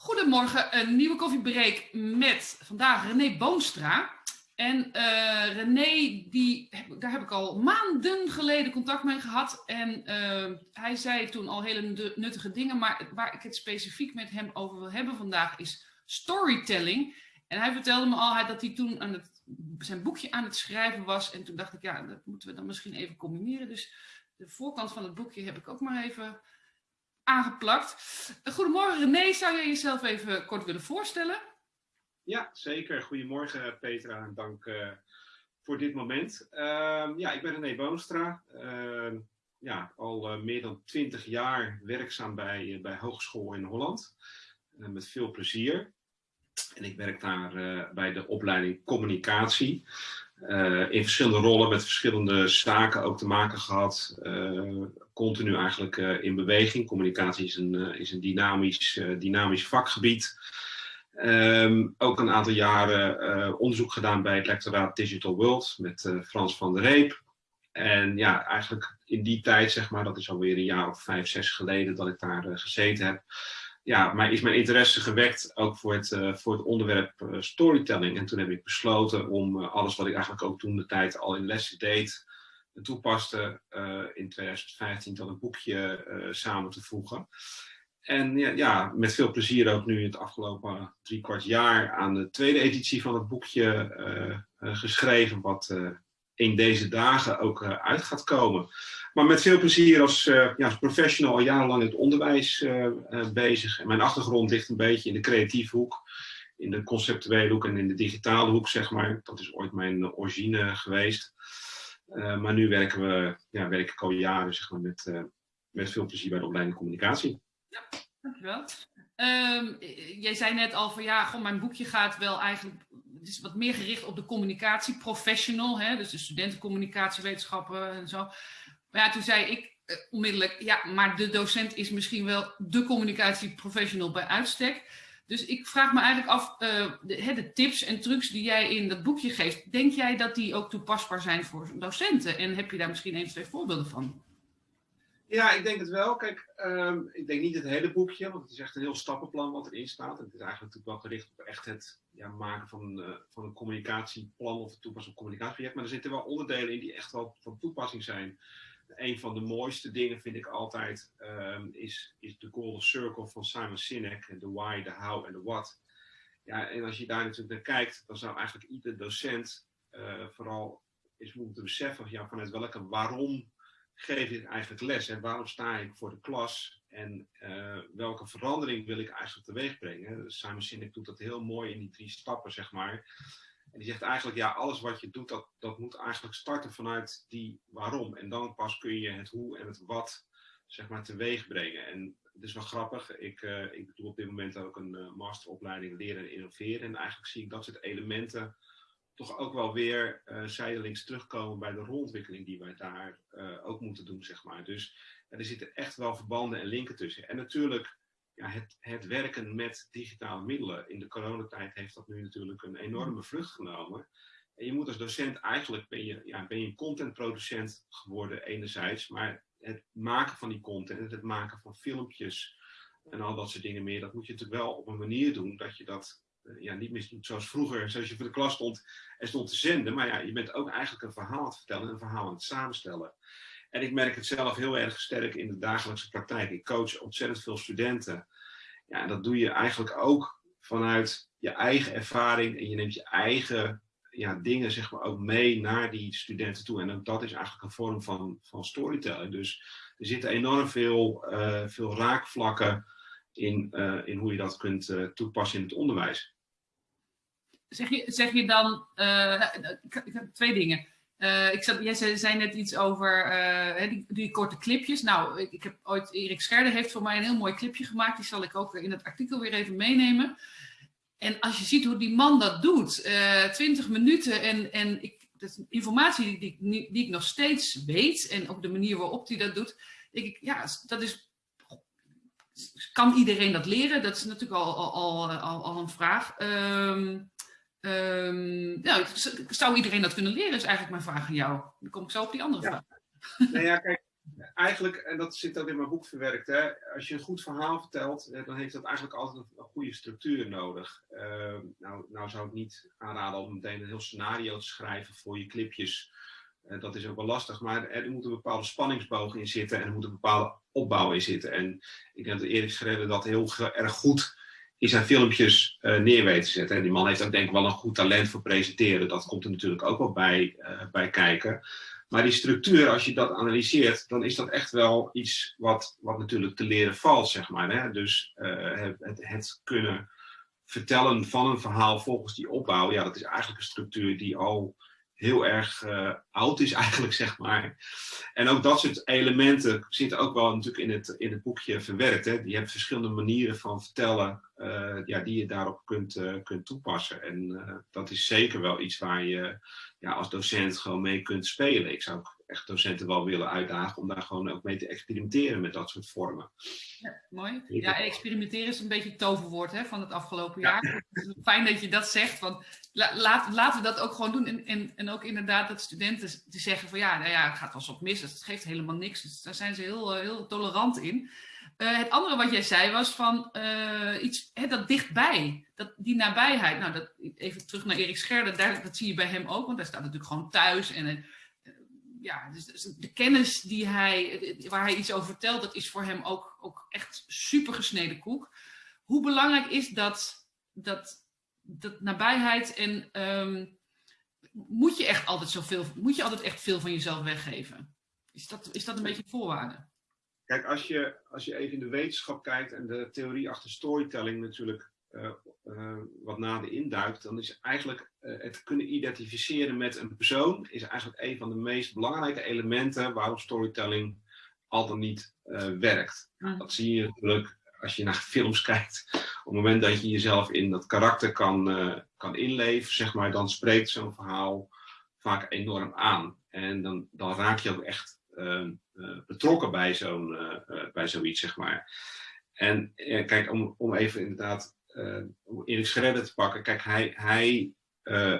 Goedemorgen, een nieuwe koffiebreak met vandaag René Boonstra. En uh, René, die, daar heb ik al maanden geleden contact mee gehad. En uh, hij zei toen al hele nuttige dingen, maar waar ik het specifiek met hem over wil hebben vandaag is storytelling. En hij vertelde me al dat hij toen aan het, zijn boekje aan het schrijven was. En toen dacht ik, ja, dat moeten we dan misschien even combineren. Dus de voorkant van het boekje heb ik ook maar even aangeplakt. Goedemorgen René, zou jij jezelf even kort willen voorstellen? Ja, zeker. Goedemorgen Petra en dank uh, voor dit moment. Uh, ja, ik ben René Boonstra. Uh, ja, al uh, meer dan twintig jaar werkzaam bij, bij Hogeschool in Holland. met veel plezier. En ik werk daar bij de opleiding communicatie. In verschillende rollen met verschillende zaken ook te maken gehad continu eigenlijk uh, in beweging. Communicatie is een, is een dynamisch, dynamisch vakgebied. Um, ook een aantal jaren onderzoek gedaan bij het lectoraat Digital World met Frans van der Reep. En ja, eigenlijk in die tijd, zeg maar, dat is alweer een jaar of vijf, zes geleden dat ik daar gezeten heb. Ja, maar is mijn interesse gewekt ook voor het, voor het onderwerp storytelling. En toen heb ik besloten om alles wat ik eigenlijk ook toen de tijd al in lessen deed, toepaste in 2015 tot een boekje samen te voegen. En ja, ja, met veel plezier ook nu het afgelopen drie kwart jaar aan de tweede editie van het boekje geschreven, wat in deze dagen ook uit gaat komen. Maar met veel plezier als, ja, als professional al jarenlang in het onderwijs bezig. En mijn achtergrond ligt een beetje in de creatieve hoek, in de conceptuele hoek en in de digitale hoek, zeg maar. Dat is ooit mijn origine geweest. Maar nu werken we, ja, werk ik al jaren zeg maar, met, met veel plezier bij de opleiding communicatie. Ja, dankjewel. Um, jij zei net al van ja, mijn boekje gaat wel eigenlijk, het is wat meer gericht op de communicatie professional, hè, dus de studentencommunicatiewetenschappen en zo. Maar ja, toen zei ik uh, onmiddellijk, ja, maar de docent is misschien wel de communicatieprofessional bij uitstek. Dus ik vraag me eigenlijk af, uh, de, de, tips en trucs die jij in dat boekje geeft, denk jij dat die ook toepasbaar zijn voor docenten? En heb je daar misschien één, twee voorbeelden van? Ja, ik denk het wel. Kijk, um, ik denk niet het hele boekje, want het is echt een heel stappenplan wat erin staat. Het is eigenlijk natuurlijk wel gericht op echt het ja, maken van, uh, van een communicatieplan of een toepassing op communicatieproject. Maar er zitten wel onderdelen in die echt wel van toepassing zijn een van de mooiste dingen vind ik altijd um, is, is de Golden Circle van Simon Sinek. De why, de how en de what. Ja, en als je daar natuurlijk naar kijkt, dan zou eigenlijk ieder docent uh, vooral eens moeten beseffen ja, vanuit welke waarom geef ik eigenlijk les en waarom sta ik voor de klas en uh, welke verandering wil ik eigenlijk teweeg brengen. Simon Sinek doet dat heel mooi in die drie stappen, zeg maar. En die zegt eigenlijk, ja, alles wat je doet, dat, dat moet eigenlijk starten vanuit die waarom. En dan pas kun je het hoe en het wat, zeg maar, teweeg brengen. En het is wel grappig, ik, uh, ik doe op dit moment ook een uh, masteropleiding leren en innoveren. En eigenlijk zie ik dat soort elementen toch ook wel weer zijdelings terugkomen bij de rolontwikkeling die wij daar ook moeten doen, zeg maar. Dus er zitten echt wel verbanden en linken tussen. En natuurlijk ja, het, het werken met digitale middelen. In de coronatijd heeft dat nu natuurlijk een enorme vlucht genomen. En je moet als docent eigenlijk, ben je, ja, ben je een contentproducent geworden enerzijds, maar het maken van die content, het maken van filmpjes en al dat soort dingen meer, dat moet je natuurlijk wel op een manier doen dat je dat uh, ja, niet meer zoals vroeger, zoals je voor de klas stond en stond te zenden. Maar ja, je bent ook eigenlijk een verhaal aan het vertellen, een verhaal aan het samenstellen. En ik merk het zelf heel erg sterk in de dagelijkse praktijk. Ik coach ontzettend veel studenten. Ja, en dat doe je eigenlijk ook vanuit je eigen ervaring. En je neemt je eigen ja, dingen zeg maar, ook mee naar die studenten toe. En dat is eigenlijk een vorm van, van storytelling. Dus er zitten enorm veel, uh, veel raakvlakken in, uh, in hoe je dat kunt uh, toepassen in het onderwijs. Zeg je, zeg je dan, ik heb twee dingen. Uh, ik zat, jij zei, zei, net iets over uh, die, die, korte clipjes. Nou, ik, heb ooit, Erik Scherder heeft voor mij een heel mooi clipje gemaakt. Die zal ik ook in het artikel weer even meenemen. En als je ziet hoe die man dat doet, uh, eh, 20 minuten en, en ik, dat is informatie die, die, die, ik nog steeds weet en ook de manier waarop hij dat doet, denk ik, ja, dat is, kan iedereen dat leren? Dat is natuurlijk al, al, al, al een vraag. Um, Um, zou iedereen dat kunnen leren, is eigenlijk mijn vraag aan jou. Dan kom ik zo op die andere ja. vraag. Nou ja, kijk, eigenlijk, en dat zit ook in mijn boek verwerkt, hè, als je een goed verhaal vertelt, dan heeft dat eigenlijk altijd een, goede structuur nodig. Ehm, nou, nou zou ik niet aanraden om meteen een heel scenario te schrijven voor je clipjes. Uh, dat is ook wel lastig, maar er, moet een bepaalde spanningsboog in zitten en er moet een bepaalde opbouw in zitten. En ik denk dat Erik Schreder dat heel erg goed in zijn filmpjes uh, neer weet te zetten. En die man heeft ook denk ik wel een goed talent voor presenteren. Dat komt er natuurlijk ook wel bij, uh, bij kijken. Maar die structuur, als je dat analyseert, dan is dat echt wel iets wat, wat natuurlijk te leren valt, zeg maar. Hè? Dus uh, het, het, kunnen vertellen van een verhaal volgens die opbouw, ja, dat is eigenlijk een structuur die al heel erg uh, oud is eigenlijk, zeg maar. En ook dat soort elementen zitten ook wel natuurlijk in het, in het boekje verwerkt. Hè. Je hebt verschillende manieren van vertellen uh, ja, die je daarop kunt, uh, kunt toepassen. En dat is zeker wel iets waar je ja, als docent gewoon mee kunt spelen. Ik zou ook echt docenten wel willen uitdagen om daar gewoon ook mee te experimenteren met dat soort vormen. Ja, mooi. Ja, experimenteren is een beetje het toverwoord hè, van het afgelopen jaar. Fijn dat je dat zegt, want laat, laten we dat ook gewoon doen. En, en, en ook inderdaad dat studenten die zeggen van ja, nou ja, het gaat wel eens op mis, dus het geeft helemaal niks. Dus daar zijn ze heel, eh, heel tolerant in. Uh, het andere wat jij zei was van uh, iets hè, dat dichtbij, dat, die nabijheid. Nou, dat, even terug naar Erik Scherder, daar, dat zie je bij hem ook, want hij staat natuurlijk gewoon thuis. En ja, dus, dus, de kennis die hij, waar hij iets over vertelt, dat is voor hem ook, ook echt super gesneden koek. Hoe belangrijk is dat, dat, dat nabijheid en um, moet je echt altijd zoveel, moet je altijd echt veel van jezelf weggeven? Is dat, is dat een beetje voorwaarde? Kijk, als je, als je even in de wetenschap kijkt en de theorie achter storytelling natuurlijk wat nader induikt, dan is eigenlijk uh, het kunnen identificeren met een persoon is eigenlijk een van de meest belangrijke elementen waarom storytelling al dan niet werkt. Mm. Dat zie je natuurlijk als je naar films kijkt. Op het moment dat je jezelf in dat karakter kan, kan inleven, zeg maar, dan spreekt zo'n verhaal vaak enorm aan. En dan, dan raak je ook echt Ehm, eh, betrokken bij, zo'n, eh, eh, bij zoiets, zeg maar. En kijk, om, om even inderdaad om Erik Schredder te pakken. Kijk, hij, hij,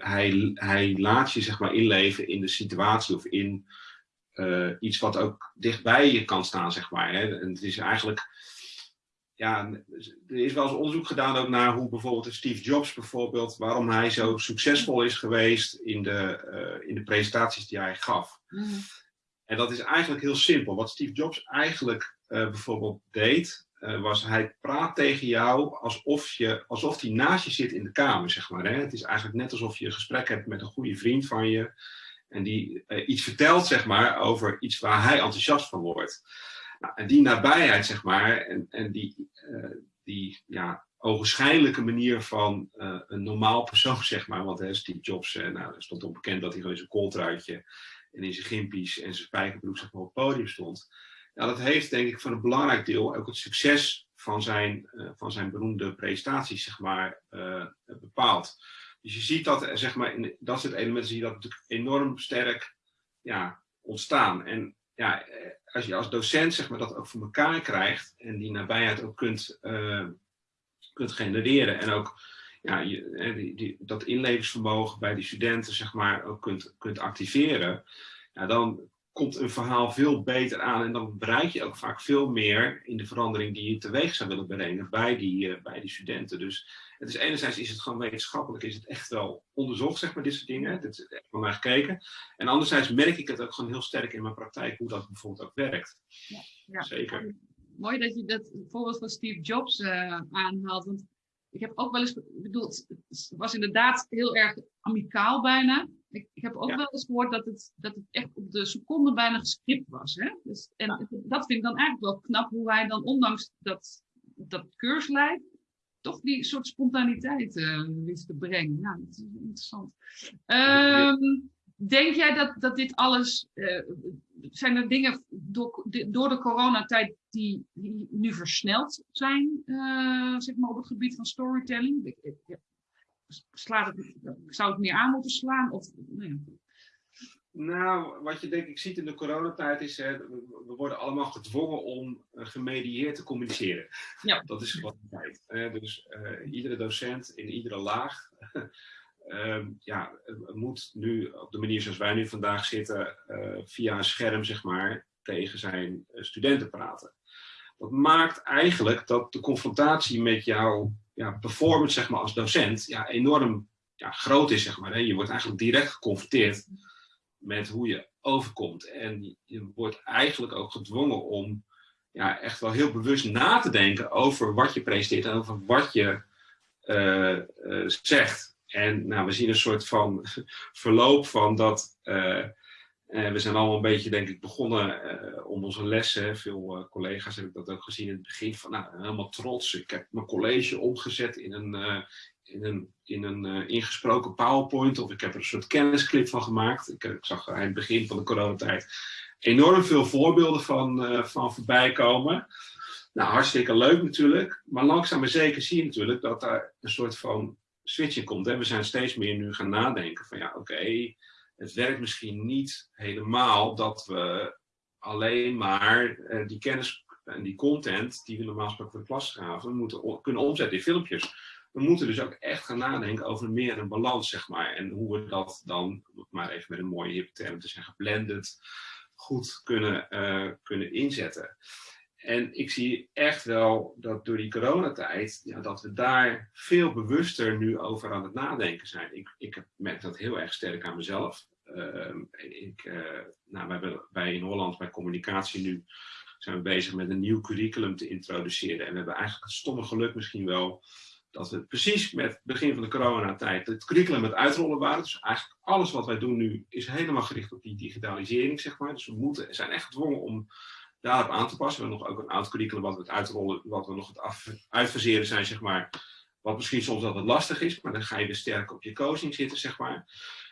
hij, hij laat je zeg maar inleven in de situatie of in iets wat ook dichtbij je kan staan, zeg maar. Hè? En het is eigenlijk ja, er is wel eens onderzoek gedaan ook naar hoe bijvoorbeeld Steve Jobs bijvoorbeeld, waarom hij zo succesvol is geweest in de, uh, in de presentaties die hij gaf. Mm. En dat is eigenlijk heel simpel. Wat Steve Jobs eigenlijk uh, bijvoorbeeld deed, uh, was hij praat tegen jou alsof, je, alsof hij naast je zit in de kamer, zeg maar. Hè? Het is eigenlijk net alsof je een gesprek hebt met een goede vriend van je. En die uh, iets vertelt, zeg maar, over iets waar hij enthousiast van wordt. Nou, en die nabijheid, zeg maar, en, en die, die ja, ogenschijnlijke manier van een normaal persoon, zeg maar. Want Steve Jobs, nou, er stond onbekend dat hij gewoon zijn kooltruitje en in zijn gimpies en zijn spijkerbroek op het podium stond. Ja, dat heeft denk ik voor een belangrijk deel ook het succes van zijn, uh, van zijn beroemde presentaties zeg maar, uh, bepaald. Dus je ziet dat, zeg maar, in dat soort elementen zie dat natuurlijk enorm sterk ja, ontstaan. En ja, eh, als je als docent zeg maar, dat ook voor elkaar krijgt en die nabijheid ook kunt, kunt genereren en ook ja, je, die, die, dat inlevingsvermogen bij die studenten zeg maar, ook kunt, kunt activeren, ja, dan komt een verhaal veel beter aan en dan bereik je ook vaak veel meer in de verandering die je teweeg zou willen brengen bij die, uh, bij die studenten. Dus het is enerzijds is het gewoon wetenschappelijk, is het echt wel onderzocht, zeg maar, dit soort dingen. Het is echt van mij gekeken. En anderzijds merk ik het ook gewoon heel sterk in mijn praktijk, hoe dat bijvoorbeeld ook werkt. Ja, ja. Zeker. Mooi dat je dat voorbeeld van Steve Jobs uh, aanhaalt, want ik heb ook wel eens, ik bedoel, het was inderdaad heel erg amicaal bijna. Ik, heb ook wel eens gehoord dat het, dat het echt op de seconde bijna gescript was. Hè? Dus, en ja. dat vind ik dan eigenlijk wel knap, hoe hij dan ondanks dat, dat keurslijf toch die soort spontaniteit uh, wist te brengen. Ja, dat is interessant. Um, Denk jij dat, dat dit alles, uh, zijn er dingen door, door de coronatijd die, die nu versneld zijn, uh, zeg maar op het gebied van storytelling? Ik, ik, slaat het, zou het meer aan moeten slaan? Of, nee. Nou, wat je denk ik ziet in de coronatijd is, hè, we worden allemaal gedwongen om uh, gemedieerd te communiceren. Ja. Dat is wat de tijd. Dus uh, iedere docent in iedere laag uh, ja, moet nu op de manier zoals wij nu vandaag zitten, uh, via een scherm, zeg maar, tegen zijn studenten praten. Dat maakt eigenlijk dat de confrontatie met jouw ja, performance zeg maar, als docent ja, enorm ja, groot is. Zeg maar, hè. Je wordt eigenlijk direct geconfronteerd met hoe je overkomt. En je wordt eigenlijk ook gedwongen om ja, echt wel heel bewust na te denken over wat je presenteert en over wat je uh, uh, zegt. En nou, we zien een soort van verloop van dat. Uh, we zijn allemaal een beetje, denk ik, begonnen om onze lessen. Veel collega's heb ik dat ook gezien in het begin. Van, nou, helemaal trots. Ik heb mijn college omgezet in een, in een, in een ingesproken PowerPoint. Of ik heb er een soort kennisclip van gemaakt. Ik, ik zag aan het begin van de coronatijd enorm veel voorbeelden van, van voorbij komen. Nou, hartstikke leuk natuurlijk. Maar langzaam maar zeker zie je natuurlijk dat daar een soort van switching komt. Hè? We zijn steeds meer nu gaan nadenken van ja, oké, het werkt misschien niet helemaal dat we alleen maar eh, die kennis en die content die we normaal gesproken voor de klas gaven, moeten kunnen omzetten in filmpjes. We moeten dus ook echt gaan nadenken over meer een balans, zeg maar. En hoe we dat dan, maar even met een mooie hip term te zeggen, blended, goed kunnen, uh, kunnen inzetten. En ik zie echt wel dat door die coronatijd, ja, dat we daar veel bewuster nu over aan het nadenken zijn. Ik, ik merk dat heel erg sterk aan mezelf. Uh, ik, uh, nou, bij in Holland bij communicatie nu zijn we bezig met een nieuw curriculum te introduceren. En we hebben eigenlijk het stomme geluk misschien wel dat we precies met het begin van de coronatijd het curriculum met uitrollen waren. Dus eigenlijk alles wat wij doen nu is helemaal gericht op die digitalisering, zeg maar. Dus we moeten, zijn echt gedwongen om daarop aan te passen. We hebben nog ook een oud curriculum wat we het uitrollen, wat we nog het af, uitfaseren zijn, zeg maar. Wat misschien soms altijd lastig is, maar dan ga je weer sterk op je coaching zitten, zeg maar.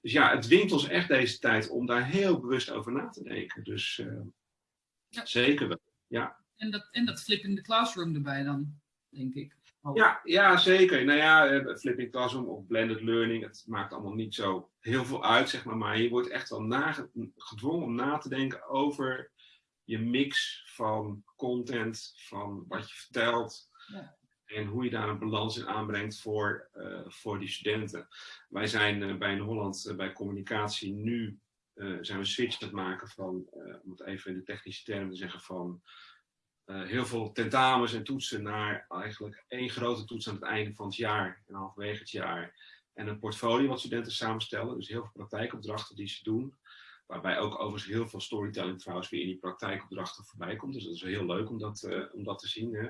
Dus ja, het dwingt ons echt deze tijd om daar heel bewust over na te denken. Dus uh, ja. zeker wel, ja. En dat, en dat flip in de classroom erbij dan, denk ik. Oh. Ja, ja, zeker. Nou ja, eh, flipping classroom of blended learning, het maakt allemaal niet zo heel veel uit, zeg maar. Maar je wordt echt wel gedwongen om na te denken over je mix van content, van wat je vertelt. Ja. En hoe je daar een balans in aanbrengt voor, uh, voor die studenten. Wij zijn uh, bij in Holland uh, bij communicatie nu zijn we switch aan het maken van, om het even in de technische termen te zeggen, van heel veel tentamens en toetsen naar eigenlijk één grote toets aan het einde van het jaar en halverwege het jaar. En een portfolio wat studenten samenstellen, dus heel veel praktijkopdrachten die ze doen. Waarbij ook overigens heel veel storytelling trouwens weer in die praktijkopdrachten voorbij komt. Dus dat is heel leuk om dat, uh, om dat te zien. Hè.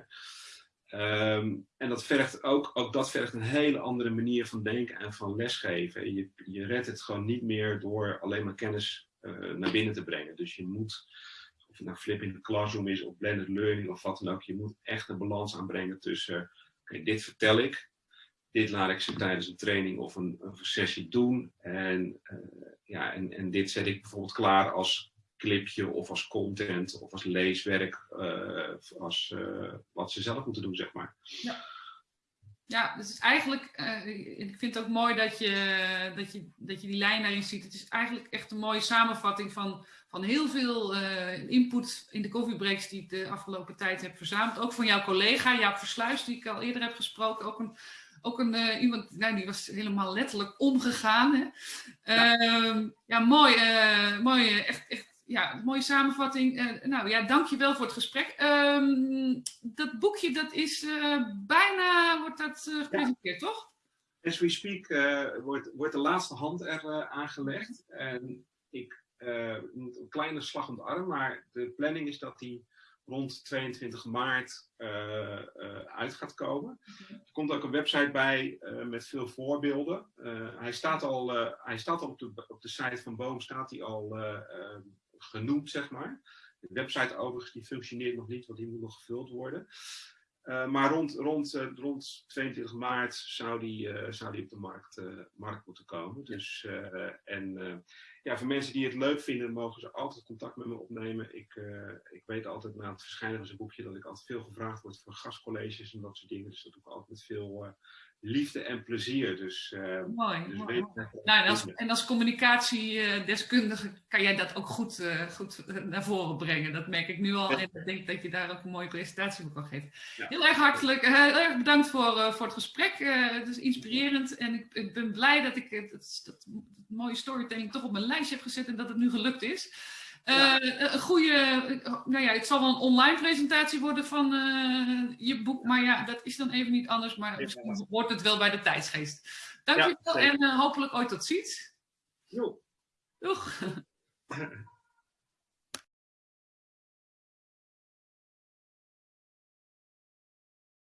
Um, en dat vergt ook, ook dat vergt een hele andere manier van denken en van lesgeven. Je, je redt het gewoon niet meer door alleen maar kennis uh, naar binnen te brengen. Dus je moet, of het nou flip in de classroom is of blended learning of wat dan ook, je moet echt een balans aanbrengen tussen, okay, dit vertel ik, dit laat ik ze tijdens een training of een, een sessie doen. En, uh, ja, en, en dit zet ik bijvoorbeeld klaar als clipje of als content of als leeswerk, uh, als uh, wat ze zelf moeten doen, zeg maar. Ja. Ja, dus eigenlijk, ik vind het ook mooi dat je, dat, je, dat je die lijn daarin ziet. Het is eigenlijk echt een mooie samenvatting van, van heel veel input in de koffiebreaks die ik de afgelopen tijd heb verzameld. Ook van jouw collega Jaap Versluis, die ik al eerder heb gesproken. Ook een ook een, uh, iemand, nou, die was helemaal letterlijk omgegaan. Hè? Ja. Uh, ja, mooi, uh, mooi, echt, echt ja, mooie samenvatting. Nou ja, dankjewel voor het gesprek. Um, dat boekje, dat is bijna, wordt dat gepresenteerd, ja. toch? As we speak wordt, wordt de laatste hand er aangelegd. En ik moet een kleine slag om de arm, maar de planning is dat die rond 22 maart uh, uh, uit gaat komen. Okay. Er komt ook een website bij uh, met veel voorbeelden. hij staat al, hij staat al op, de, op de site van Boom, staat hij al genoemd, zeg maar. De website overigens die functioneert nog niet, want die moet nog gevuld worden. maar rond, rond, rond 22 maart zou die, zou die op de markt, markt moeten komen. Dus, en ja, voor mensen die het leuk vinden, mogen ze altijd contact met me opnemen. Ik, uh, ik weet altijd na het verschijnen van zijn boekje dat ik altijd veel gevraagd word voor gastcolleges en dat soort dingen. Dus dat doe ik altijd met veel uh, liefde en plezier. Dus, uh, mooi. Dus mooi. Nou, en, als, en als communicatiedeskundige kan jij dat ook goed, goed naar voren brengen. Dat merk ik nu al. En ik denk dat je daar ook een mooie presentatie voor kan geven. Ja. Heel erg hartelijk, heel erg bedankt voor, voor het gesprek. het is inspirerend en ik, ik ben blij dat ik het, het, het mooie storytelling toch op mijn lijstje heb gezet en dat het nu gelukt is. Uh, Een goede, nou ja, het zal wel een online presentatie worden van uh, je boek, maar ja, dat is dan even niet anders, maar misschien wordt het wel bij de tijdsgeest. Dankjewel ja, en uh, hopelijk ooit tot ziens. Jo. Doeg.